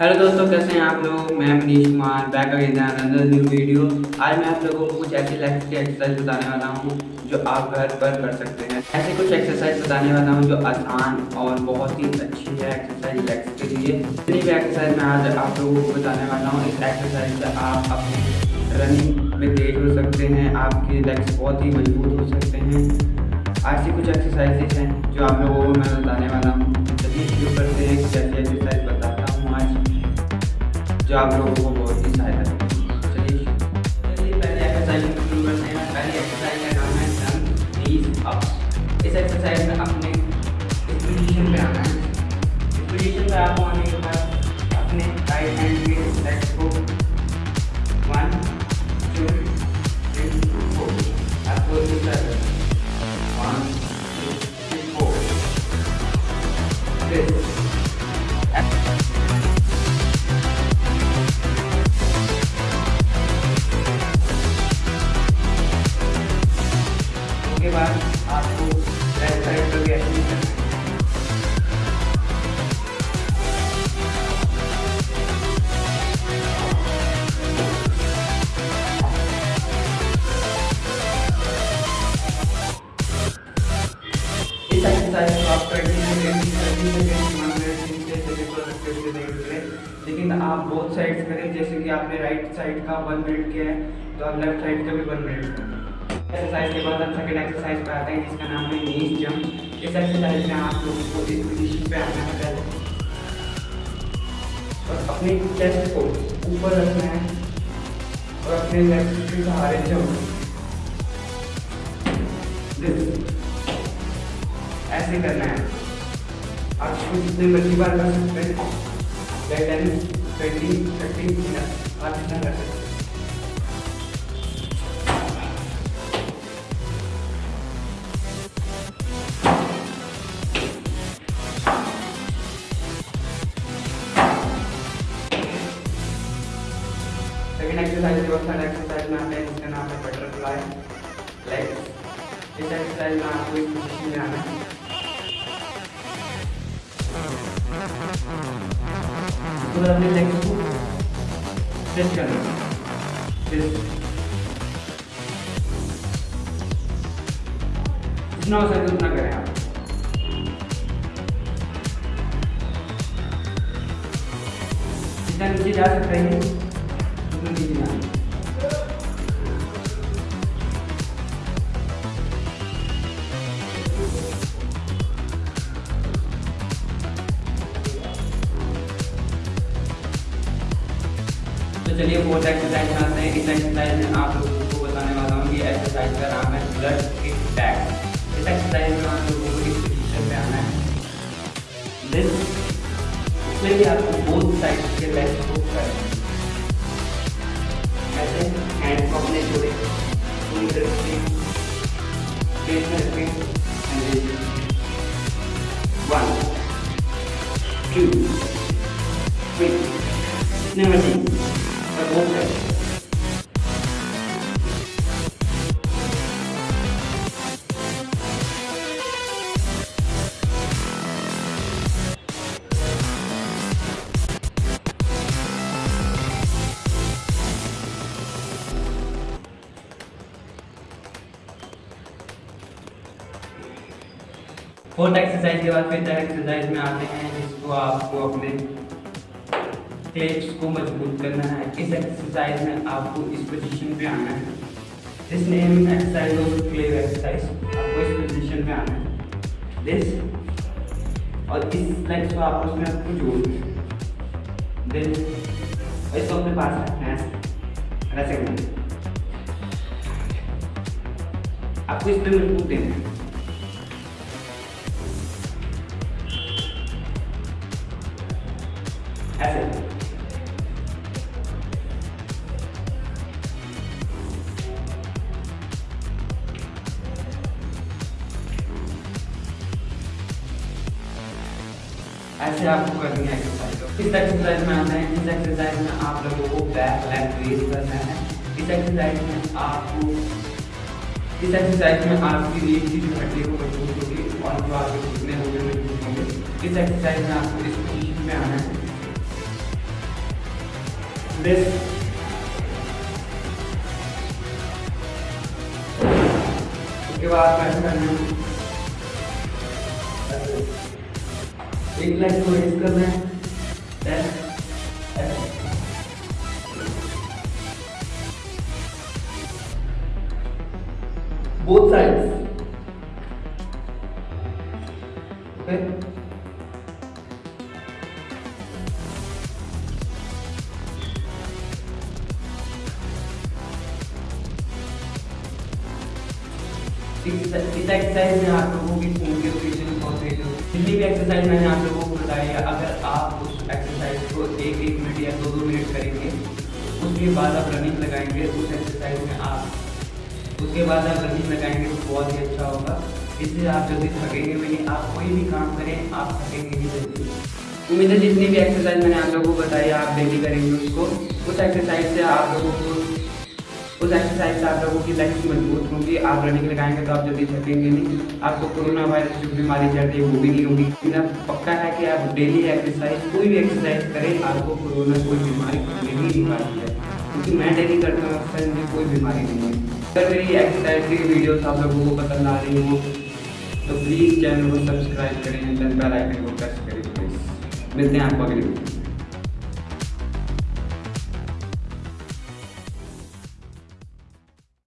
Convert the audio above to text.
Hello दोस्तों, कैसे हैं आप लोग? मैं Manish Kumar back again another new video आज मैं आप लोगों को कुछ ऐसी लेग्स की एक्सरसाइज बताने वाला हूँ, जो आप घर पर कर सकते हैं। ऐसे कुछ एक्सरसाइज बताने वाला हूँ, जो आसान और बहुत ही अच्छी है एक्सरसाइज लेग्स के लिए। इतनी भी एक्सरसाइज मैं आज आप लोगों को बताने वाला हूँ। इस एक्सरसाइज से आप अपने रनिंग में तेज हो सकते हैं, आपके लेग्स बहुत ही मज़बूत हो सकते हैं। ऐसी कुछ एक्सरसाइजेज हैं, जो आप लोगों को मैं बताने वाला हूँ। चलिए शुरू करते हैं कैसी एक्सरसाइज बताता हूँ आज जो आप लोगों को बहुत ही सहायता चलिए चलिए, पहले एक्सरसाइज शुरू करते हैं। पहली एक्सरसाइज का नाम है डन इस एक्सरसाइज में अपने लेकिन आप बोथ साइड्स करें, जैसे कि आपने राइट साइड का वन मिनट किया है तो आप लेफ़्ट साइड का भी वन मिनट एक्सरसाइज के बाद हम सेकेंड एक्सरसाइज पे आते हैं, जिसका नाम है नीज जंप इस एक्सरसाइज में आप लोगों को इस पोजीशन पे आना है। पहले और अपने चेस्ट को ऊपर रखना है, और अपने लेग्स के सहारे जंप ऐसे करना है। आप जितने मर्ज़ी बार कर सकते हैं। ट्वेंटी थर्टी आप जितना कर सकते हैं। एक्सरसाइज के बाद एक्सरसाइज में आते हैं नाम है बटरफ्लाई लेग्स इस एक्सरसाइज में आपको इस पोजीशन में आना है। अपने लेग्स को जितना हो सके उतना करें आप। जितना नीचे जा सकते हैं, उतना नीचे जाना चलिए फोर्थ एक्सरसाइज में आते हैं इस एक्सरसाइज में आप लोगों को बताने वाला हूँ ये एक्सरसाइज का नाम है ब्लड किक बैक इस एक्सरसाइज में आप लोगों को इस पोजीशन पे आना है? दिस इसमें भी आपको बोथ साइड के लेग्स को करना ऐसे हैंड को अपने में मर्ज़ी फोर्थ एक्सरसाइज के बाद फिर एक्सरसाइज में आते हैं जिसको आपको अपने प्लेट्स को मज़बूत करना है। इस एक्सरसाइज में आपको इस पोजीशन पे आना है। This name exercise of glute exercise आपको इस पोजीशन पे आना है। दिस और इस लेग्स को आपको उसमें आपको जोड़ना है। देन इसको अपने पास रखना है। ऐसे आपको इस पे मज़बूत देना है। ऐसे आपको करनी है एक्सरसाइज इस एक्सरसाइज में आना है, इस एक्सरसाइज में आप लोगों को बैक लेग रेज करना है। इस एक्सरसाइज में आपको, इस एक्सरसाइज में आपकी रीढ़ की जो हड्डी को मज़बूत होगी और जो आपके घुटने होंगे मज़बूत होंगे। इस एक्सरसाइज में आपको इस पोजीशन में आना है। दिस उसके बाद कैसे करना है। एक लाइन को रेस करना है। Then both sides okay? इस एक्सरसाइज में आप लोगों की खून के जितनी भी एक्सरसाइज मैंने आप लोगों को बताई है। अगर आप उस एक्सरसाइज को एक एक मिनट या दो दो मिनट करेंगे, उसके बाद आप रनिंग लगाएँगे, उस एक्सरसाइज में आप उसके बाद आप रनिंग लगाएँगे तो बहुत ही अच्छा होगा। इससे आप जल्दी थकेंगे भी नहीं, आप कोई भी काम करें, आप थकेंगे नहीं जल्दी। उम्मीद है जितनी भी एक्सरसाइज मैंने आप लोगों को बताई आप डेली करेंगे उसको। उस एक्सरसाइज से आप लोगों को उस एक्सरसाइज से आप लोगों की लेग्स मज़बूत होंगी। आप रनिंग लगाएँगे तो आप जल्दी थकेंगे नहीं। आपको कोरोना वायरस जो बीमारी चल रही है, वो भी नहीं होगी। मेरा पक्का है कि आप डेली एक्सरसाइज कोई भी एक्सरसाइज करें, आपको कोरोना कोई बीमारी नहीं पाती है। क्योंकि मैं डेली करता हूँ एक्सरसाइज मुझे कोई बीमारी नहीं है। अगर मेरी एक्सरसाइज की वीडियोस आप लोगों को पसंद आ रही हो तो प्लीज़ चैनल को सब्सक्राइब करें बेल आइकन को प्रेस करें प्लीज़ मिलते हैं आपको अगली वीडियो